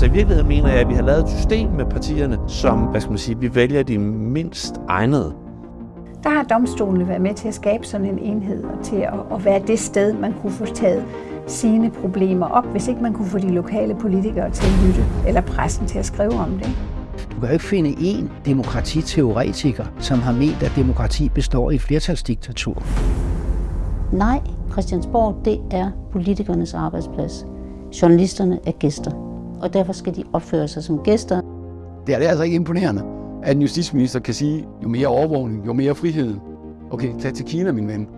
Så i virkeligheden mener jeg, at vi har lavet et system med partierne, som, hvad skal man sige, vi vælger de mindst egnede. Der har domstolene været med til at skabe sådan en enhed og til at, at være det sted, man kunne få taget sine problemer op, hvis ikke man kunne få de lokale politikere til at lytte, eller pressen til at skrive om det. Du kan jo ikke finde én demokratiteoretiker, som har ment, at demokrati består i flertalsdiktatur. Nej, Christiansborg, det er politikernes arbejdsplads. Journalisterne er gæster, og derfor skal de opføre sig som gæster. Det er, det er altså ikke imponerende, at en justitsminister kan sige, jo mere overvågning, jo mere frihed. Okay, tag til Kina, min ven.